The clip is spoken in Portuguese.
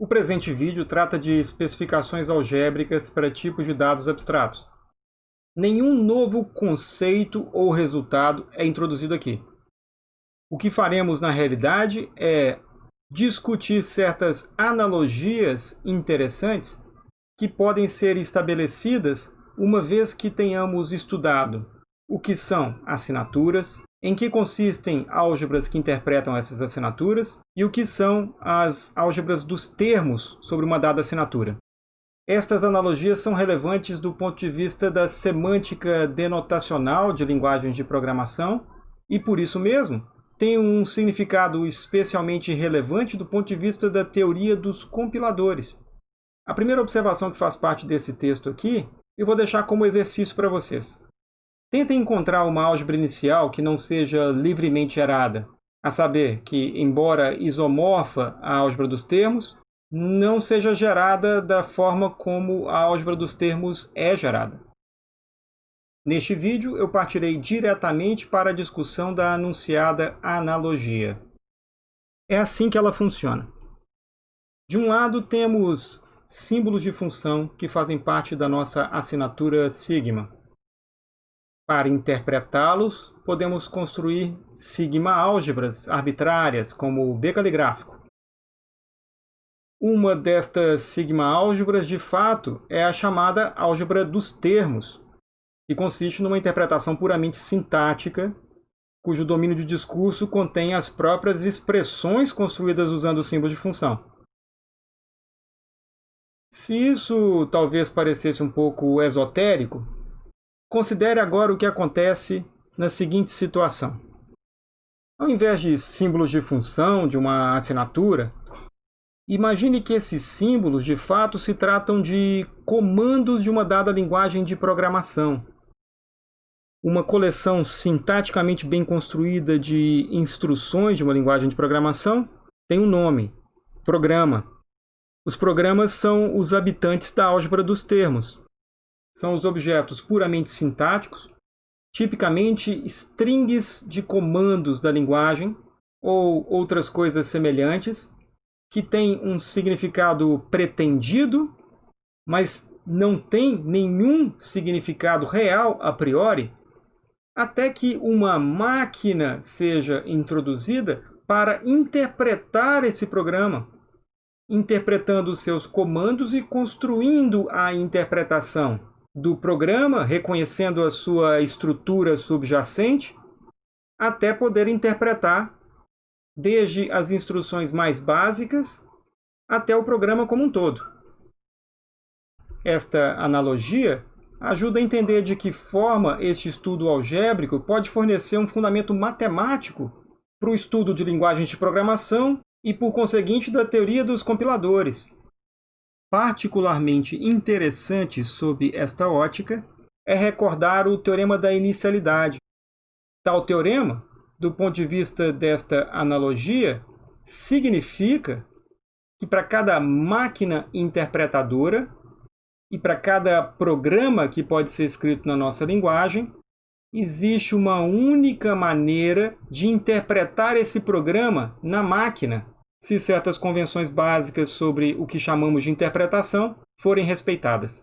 O presente vídeo trata de especificações algébricas para tipos de dados abstratos. Nenhum novo conceito ou resultado é introduzido aqui. O que faremos na realidade é discutir certas analogias interessantes que podem ser estabelecidas uma vez que tenhamos estudado o que são assinaturas, em que consistem álgebras que interpretam essas assinaturas e o que são as álgebras dos termos sobre uma dada assinatura. Estas analogias são relevantes do ponto de vista da semântica denotacional de linguagens de programação e, por isso mesmo, têm um significado especialmente relevante do ponto de vista da teoria dos compiladores. A primeira observação que faz parte desse texto aqui, eu vou deixar como exercício para vocês. Tentem encontrar uma álgebra inicial que não seja livremente gerada, a saber, que, embora isomorfa à álgebra dos termos, não seja gerada da forma como a álgebra dos termos é gerada. Neste vídeo, eu partirei diretamente para a discussão da anunciada analogia. É assim que ela funciona. De um lado, temos símbolos de função que fazem parte da nossa assinatura sigma. Para interpretá-los, podemos construir sigma-álgebras arbitrárias, como o B caligráfico. Uma destas sigma-álgebras, de fato, é a chamada álgebra dos termos, que consiste numa interpretação puramente sintática, cujo domínio de discurso contém as próprias expressões construídas usando o símbolo de função. Se isso talvez parecesse um pouco esotérico, Considere agora o que acontece na seguinte situação. Ao invés de símbolos de função de uma assinatura, imagine que esses símbolos de fato se tratam de comandos de uma dada linguagem de programação. Uma coleção sintaticamente bem construída de instruções de uma linguagem de programação tem um nome, programa. Os programas são os habitantes da álgebra dos termos, são os objetos puramente sintáticos, tipicamente strings de comandos da linguagem ou outras coisas semelhantes, que têm um significado pretendido, mas não tem nenhum significado real a priori, até que uma máquina seja introduzida para interpretar esse programa, interpretando os seus comandos e construindo a interpretação do programa, reconhecendo a sua estrutura subjacente, até poder interpretar desde as instruções mais básicas até o programa como um todo. Esta analogia ajuda a entender de que forma este estudo algébrico pode fornecer um fundamento matemático para o estudo de linguagens de programação e, por conseguinte, da teoria dos compiladores, Particularmente interessante sob esta ótica é recordar o teorema da inicialidade. Tal teorema, do ponto de vista desta analogia, significa que para cada máquina interpretadora e para cada programa que pode ser escrito na nossa linguagem, existe uma única maneira de interpretar esse programa na máquina se certas convenções básicas sobre o que chamamos de interpretação forem respeitadas.